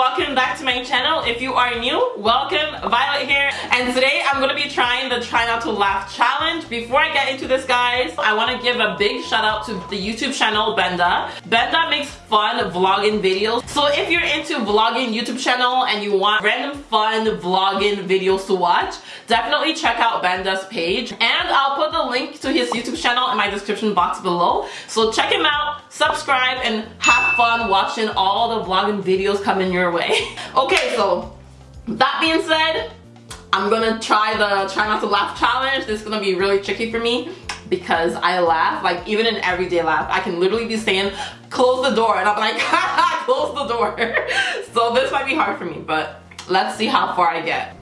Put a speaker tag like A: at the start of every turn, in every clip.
A: welcome back to my channel. If you are new, welcome, Violet here. And today I'm gonna be trying the try not to laugh challenge. Before I get into this guys, I wanna give a big shout out to the YouTube channel Benda. Benda makes fun vlogging videos. So if you're into vlogging YouTube channel and you want random fun vlogging videos to watch, definitely check out Benda's page. And I'll put the link to his YouTube channel in my description box below. So check him out, subscribe, and have fun watching all the vlogging videos coming your way. okay, so that being said, I'm gonna try the try not to laugh challenge. This is gonna be really tricky for me because I laugh, like even in everyday laugh, I can literally be saying, close the door, and I'm like, close the door. so this might be hard for me, but let's see how far I get.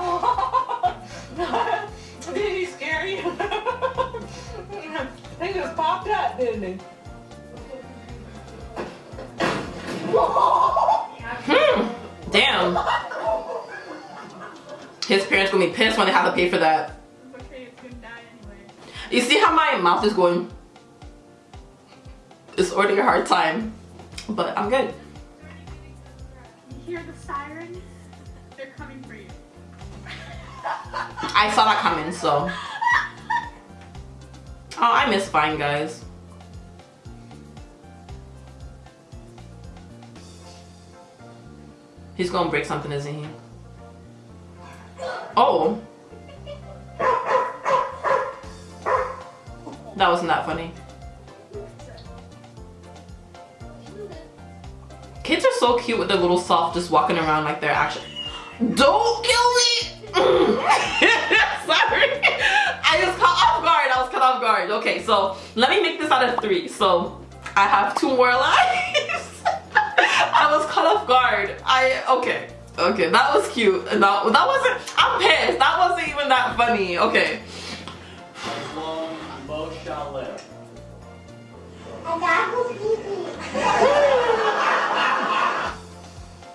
B: Did he scare you? he just popped up, didn't he?
A: Damn. His parents gonna be pissed when they have to pay for that. You see how my mouth is going? It's already a hard time, but I'm good.
C: You hear the sirens? They're coming for you.
A: I saw that coming, so. Oh, I miss Fine Guys. He's gonna break something, isn't he? Oh. That wasn't that funny. Kids are so cute with their little soft just walking around like they're actually. Don't kill me! Sorry. I was caught off guard. I was caught off guard. Okay, so let me make this out of three. So I have two more lives. I was caught off guard. I okay. Okay, that was cute. That, that wasn't I'm pissed. That wasn't even that funny. Okay.
D: As long as both shall live.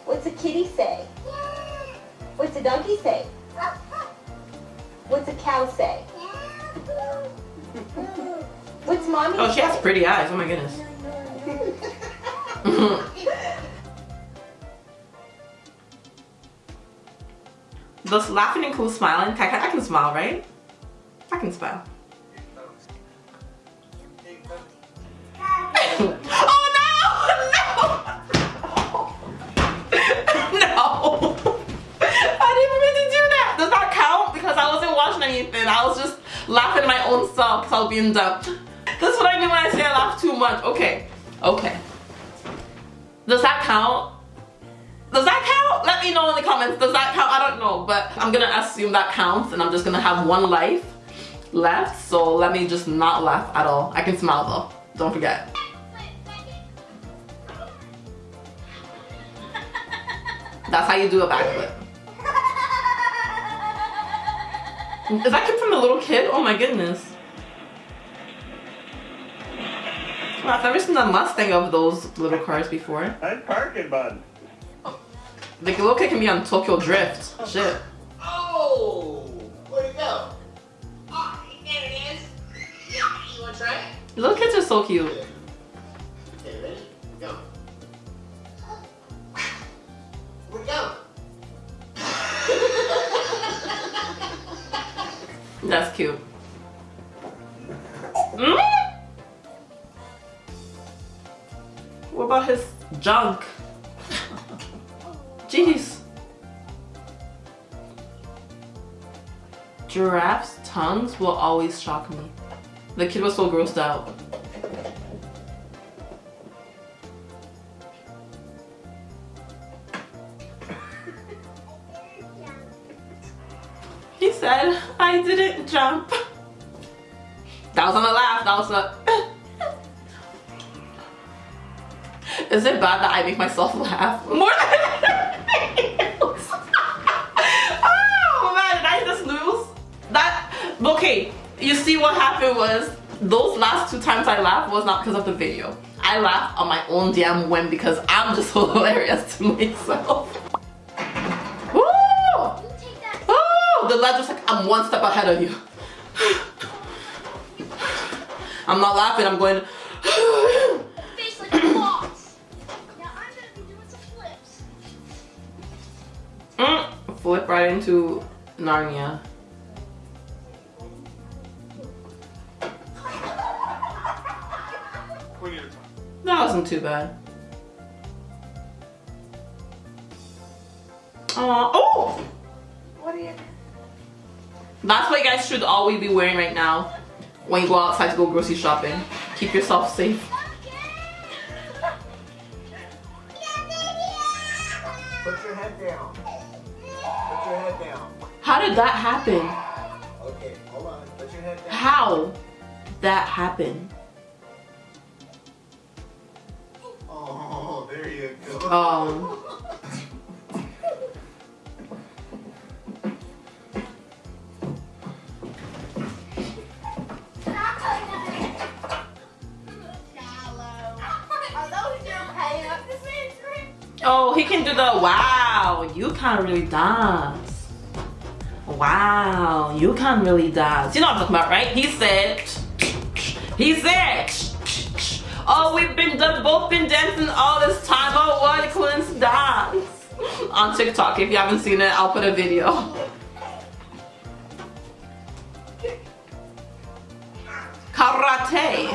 E: What's a kitty say? What's a donkey say? What's a cow say? What's mommy
A: Oh, she has pretty eyes. Oh my goodness. Does laughing include smiling? I can, I can smile, right? I can smile. oh no! No! no! I didn't mean to do that. Does that count? Because I wasn't watching anything. I was just laughing at my own self was being dumb. That's what I mean when I say I laugh too much. Okay. Okay. Does that count? Does that count? Let me know in the comments. Does that count? I don't know, but I'm gonna assume that counts and I'm just gonna have one life left. So let me just not laugh at all. I can smile though. Don't forget. That's how you do a backflip. Is that kid from the little kid? Oh my goodness. Well, I've never seen a Mustang of those little cars before.
D: Nice parking, bud.
A: The little kid can be on Tokyo Drift. Shit.
D: Oh! Where'd it go? Oh, there it is. Yeah, you wanna try it?
A: Little kids are so cute.
D: Okay, ready? Go. Where'd go?
A: That's cute. Mm? What about his junk? Jeez. Giraffes' tongues will always shock me. The kid was so grossed out. He said, I didn't jump. That was on the laugh. That was a. Is it bad that I make myself laugh more than okay you see what happened was those last two times I laughed was not because of the video. I laughed on my own damn whim because I'm just hilarious to myself. Oh, the ledge was like I'm one step ahead of you. I'm not laughing I'm going
C: mm, flip
A: right into Narnia. Wasn't too bad. Aw, oh!
B: What are you?
A: That's what you guys should always be wearing right now when you go outside to go grocery shopping. Keep yourself safe.
D: Put your head down. Put your head down.
A: How did that happen?
D: Okay, hold on. Put your head down.
A: How that happen? Um, oh, he can do the wow. You can't really dance. Wow, you can't really dance. You know what I'm talking about, right? He said, he said, oh, we've been done, both been dancing all this time. Oh, what a coincidence. On TikTok, if you haven't seen it, I'll put a video. Karate.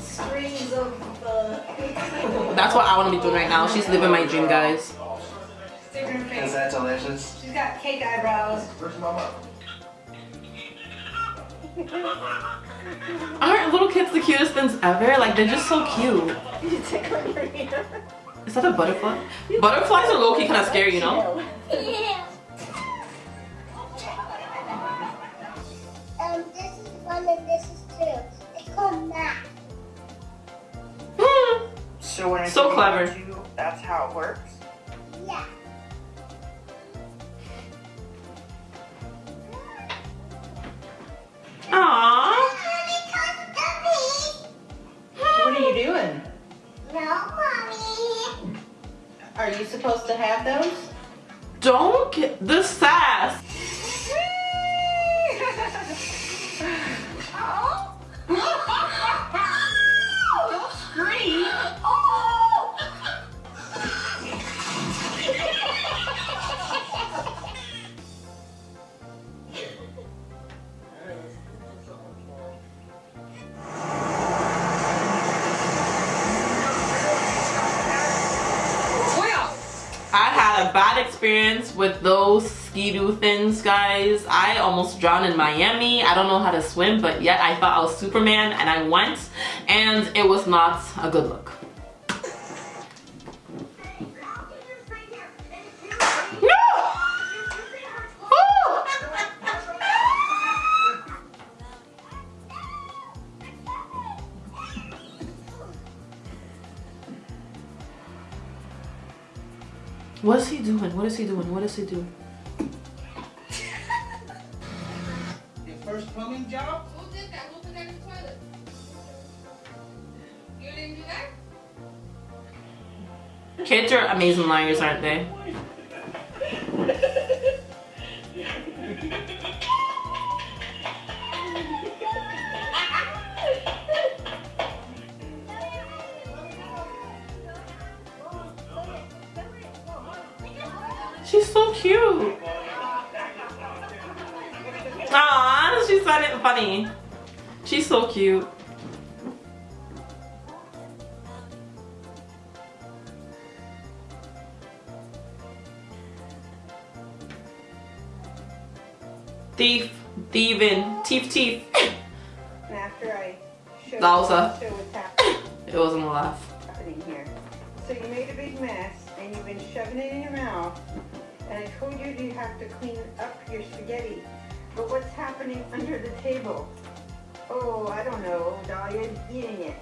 E: Screams of the.
A: That's what I want to be doing right now. She's living my dream, guys.
D: Is that delicious?
B: She's got cake eyebrows.
D: Where's mama?
A: Aren't little kids the cutest things ever? Like, they're just so cute. Is that a butterfly? Butterflies are low-key kind of scary, you know?
F: Um, this is one and this is two. It's called math.
B: So when
A: So clever.
B: Two, that's how it works. Have those?
A: Bad experience with those ski-doo things, guys. I almost drowned in Miami. I don't know how to swim, but yet I thought I was Superman and I went and it was not a good look. What is he doing? What is he doing? What is he doing?
D: Your first plumbing job?
G: Who did that? Who put that in the toilet? You didn't do that?
A: Kids are amazing liars, aren't they? She's so cute. Aww, she's fun- funny. She's so cute. Thief, thieving, teeth, teeth.
B: And after I showed,
A: That was a-
B: show what's happening
A: It wasn't a laugh.
B: here. So you made a big mess and you've been shoving it in your mouth. And I told you you have to clean up your spaghetti. But what's happening under the table? Oh, I don't know. Dahlia's eating it.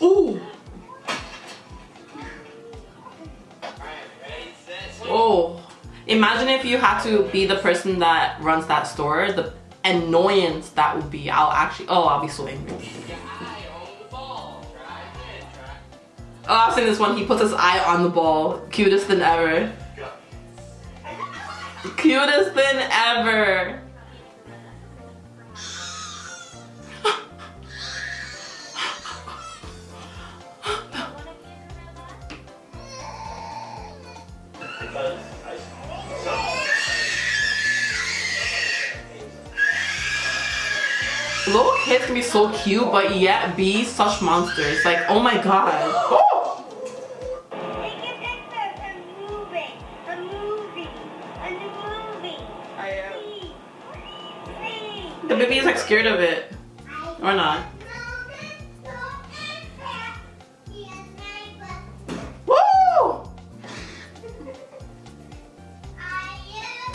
A: Ooh. Oh. Imagine if you had to be the person that runs that store, the annoyance that would be. I'll actually, oh, I'll be so angry. Oh, I've seen this one. He puts his eye on the ball. Cutest than ever. Cutest than ever. Little kids can be so cute, but yet be such monsters. Like, oh my god. Like scared of it. Or not.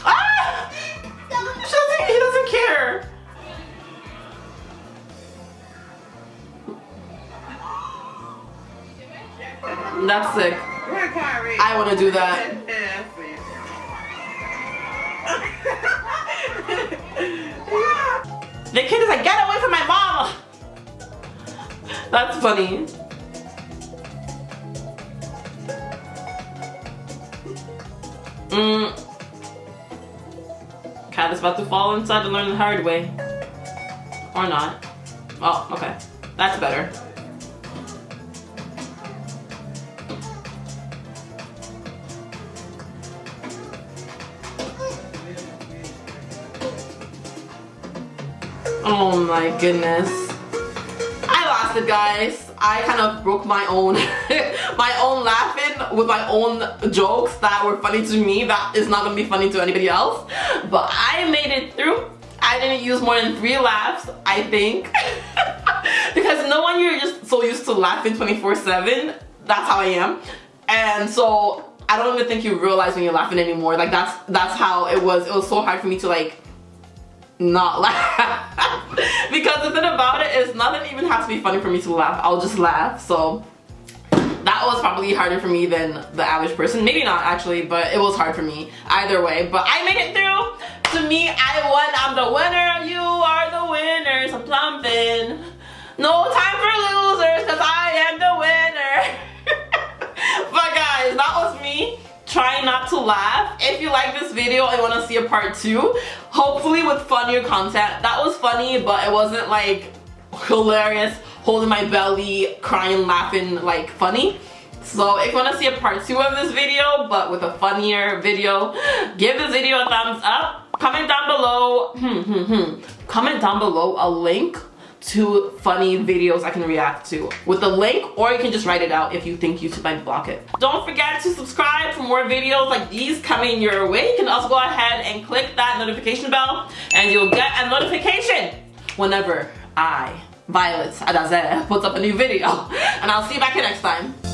A: Ah! He doesn't care. That's sick.
B: Come on, Kyrie.
A: I want to do that. Kid is like, get away from my mom! That's funny. Mm. Cat is about to fall inside and learn the hard way. Or not. Oh, okay. That's better. Oh my goodness. I lost it guys. I kind of broke my own my own laughing with my own jokes that were funny to me that is not gonna be funny to anybody else. But I made it through. I didn't use more than three laughs, I think. because no one you're just so used to laughing 24-7. That's how I am. And so I don't even think you realize when you're laughing anymore. Like that's that's how it was. It was so hard for me to like not laugh. Because the thing about it is nothing even has to be funny for me to laugh. I'll just laugh so that was probably harder for me than the average person. Maybe not actually but it was hard for me either way. But I made it through. To me I won. I'm the winner. You are the winners I'm plumping. No time for losers because I am the winner. But guys that was me not to laugh. If you like this video and want to see a part two, hopefully with funnier content. That was funny, but it wasn't like hilarious, holding my belly, crying, laughing, like funny. So if you want to see a part two of this video, but with a funnier video, give this video a thumbs up. Comment down below, hmm, hmm, hmm. Comment down below a link to funny videos I can react to with the link or you can just write it out if you think YouTube might block it. Don't forget to subscribe for more videos like these coming your way. You can also go ahead and click that notification bell and you'll get a notification whenever I, Violet Adaze, puts up a new video. And I'll see you back here next time.